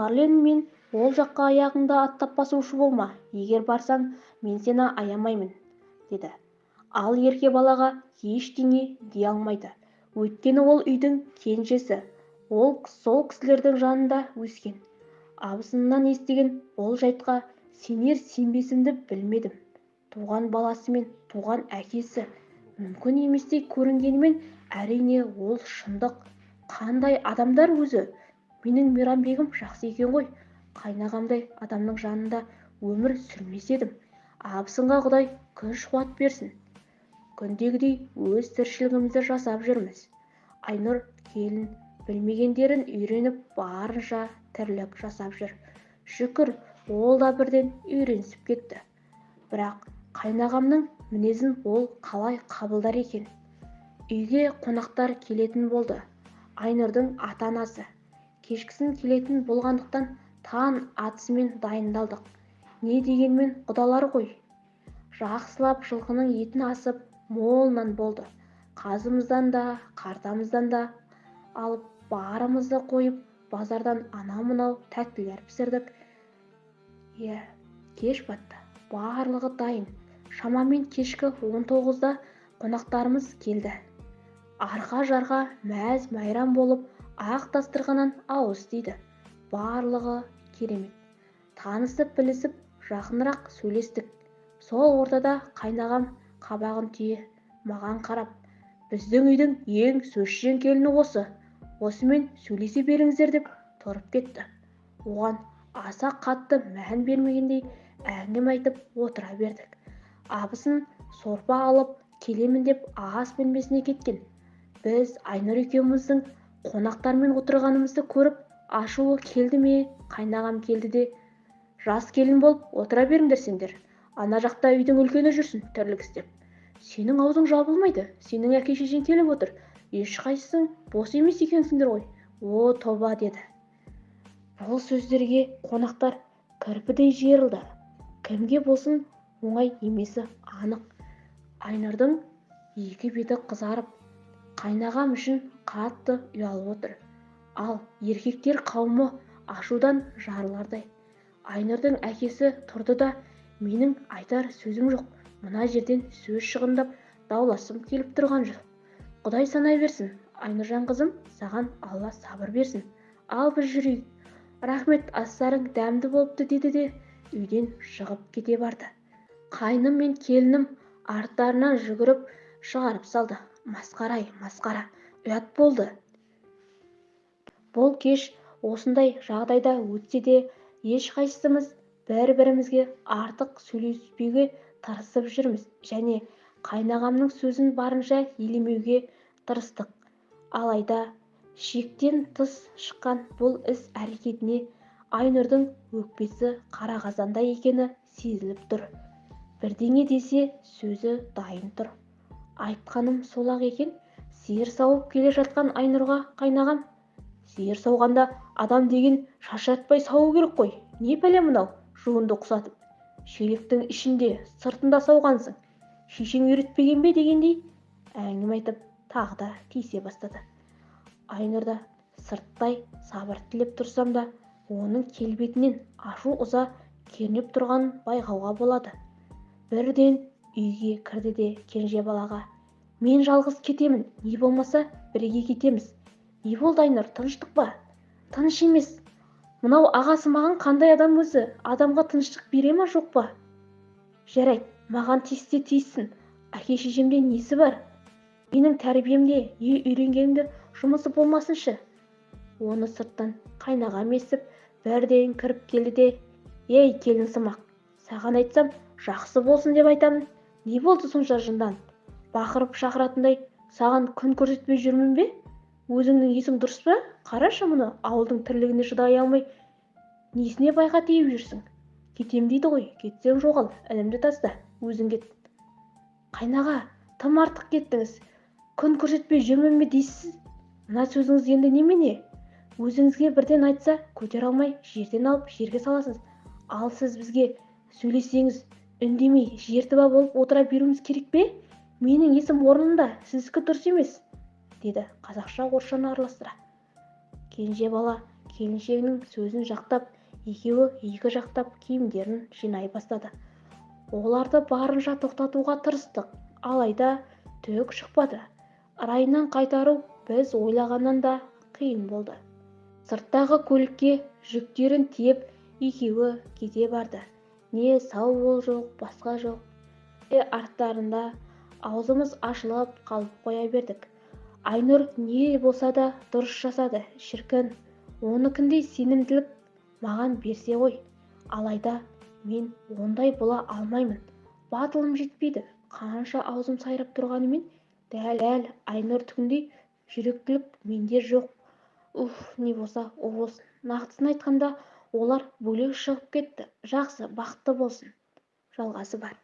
марлен мен ол жаққа аяғыңды аттап басушы болма. Егер барсаң мен сені аямаймын деді. Ал ерке балаға ештеңе дей алмайды. Өйткені ол үйдің кенжесі. Ол сол кісілердің жанында өскен. Абысынынан естіген бұл жайтқа сенер-сенбесімді білмедім. Туған баласы мен туған әкесі. Мүмкін еместей көрінгенімен әрине ол шындық. Қандай адамдар өзі? Менің мейрамбегім жақсы екен ғой. Қайнағамдай адамның жанында өмір сүрмес едім. Абысынға құдай күш-қуат берсін. Күндегідей өз тіршілігімізді жасап жүрміз. Айнұр келін білмегендерін үйреніп барынша тірлік жасап жүр. Шүкір ол да бірден үйренісіп кетті. Бірақ қайнағамның мінезін ол қалай қабылдар екен? Үйге қонақтар келетін болды. Айнұрдың ата-анасы кешкісін келетін болғандықтан таң атысымен дайындалдық. Не дегенмен құдалар ғой? Жақсылап жылқының етін асып мол нан болды. Қазымыздан да картамыздан да алып барымызды қойып базардан анау-мынау тәттілер пісірдік. Иә кеш батты. Барлығы дайын. Шамамен кешкі он тоғызда қонақтарымыз келді. Арқа-жарқа мәз-майрам болып ақ дастарханнан ауыз тиді барлығы керемет. Танысып-білісіп жақынырақ сөйлестік. Сол ортада қайнағам қабағын түйе маған қарап біздің үйдің ең сөзшең келіні осы осымен сөйлесе беріңіздер деп тұрып кетті. Оған аса қатты мән бермегендей әңгіме айтып отыра бердік. Абысын сорпа алып келемін деп ас бөлмесіне кеткен. Біз айнұр екеуміздің қонақтармен отырғанымызды көріп ашуы келді ме? Қайнағам келді де жас келін болып отыра беріңдер сендер. Ана жақта үйдің үлкені жүрсін тірлік істеп сенің аузың жабылмайды. Сенің әке-шешең келіп отыр. Ешқайсың бос емес екенсіңдер ғой о тоба деді. Бұл сөздерге қонақтар кірпідей жиырылды. Кімге болсын оңай емесі анық айнұрдың екі беті қызарып қайнағам үшін қатты ұялып отыр. Ал еркектер қауымы ашудан жарылардай. Айнұрдың әкесі тұрды да менің айтар сөзім жоқ. Мына жерден сөз шығындап дауласым келіп тұрған жоқ құдай санай берсін айнұржан қызым саған алла сабыр берсін. Ал біз жүрейік рахмет астарың дәмді болыпты деді де үйден шығып кете барды. Қайным мен келінім арттарынан жүгіріп шығарып салды. Масқара-ай масқара. Ұят болды. Бұл кеш осындай жағдайда өтсе де ешқайсымыз бір-бірімізге артық сөйлеспеуге тырысып жүрміз. Және қайнағамның сөзін барынша елемеуге тырыстық. Алайда шектен тыс шыққан бұл іс-әрекетіне айнұрдың өкпесі қара қазандай екені сезіліп тұр. Бірдеңе десе сөзі дайын тұр. Айтқаным сол-ақ екен. Сиыр сауып келе жатқан айнұрға қайнағам. Сиыр сауғанда адам деген шаршатпай сауу керек қой. Не пәле мынау? Жуынды құсатып. Шелектің ішінде сыртында сауғансың. Шешең үйретпеген бе дегендей? Әңгіме айтып тағы да тиісе бастады. Айнұрда сырттай сабыр тілеп тұрсам да оның келбетінен ашу-ыза кернеп тұрғанын байқауға болады. Бірден үйге кірді де кенже балаға мен жалғыз кетемін не болмаса бірге кетеміз не болды айнұр тыныштық па? Тыныш емес мынау ағасы маған қандай адам өзі? Адамға тыныштық бере ма жоқ па? Жарайды маған тиіссе тиіссін. Әке-шешемде несі бар? Менің тәрбиемде не үйренгенімде жұмысы болмасыншы оны сырттан қайнағам естіп бірден кіріп келді де ей келінсымақ саған айтсам жақсы болсын деп айтамын не болды сонша жынданып бақырып шақыратындай саған күн көрсетпей жүрмін бе? Өзіңнің есің дұрыс па? Қарашы мұны ауылдың тірлігіне шыдай алмай несіне байға тиіп жүрсің? Кетем дейді ғой кетсең жоғал інімді таста өзің кет. Қайнаға тым артық кеттіңіз. Күн көрсетпей жүрмін бе дейсіз? Мына сөзіңіз енді немене? Өзіңізге бірден айтса көтере алмай жерден алып жерге саласыз. Ал сіз бізге сөйлесеңіз үндемей жертіба болып отыра беруіміз керек пе? Менің есім орнында сіздікі дұрыс емес деді қазақша орысшаны араластыра. Кенже бала келіншегінің сөзін жақтап екеуі екі жақтап киімдерін жинай бастады. Оларды барынша тоқтатуға тырыстық алайда түк шықпады. Райынан қайтару біз ойлағаннан да қиын болды. Сырттағы көлікке жүктерін тиеп екеуі кете барды. Не сау бол жоқ басқа жоқ. Е арттарында аузымыз ашылып қалып қоя бердік. Айнұр не болса да дұрыс жасады шіркін. Оныкіндей сенімділік маған берсе ғой. Алайда мен ондай бола алмаймын. Батылым жетпейді. Қанша аузым сайрап тұрғанымен дәл айнұрдікіндей жүректілік менде жоқ. Уф не болса о болсын нақтысын айтқанда олар бөлек шығып кетті. Жақсы бақытты болсын. Жалғасы бар.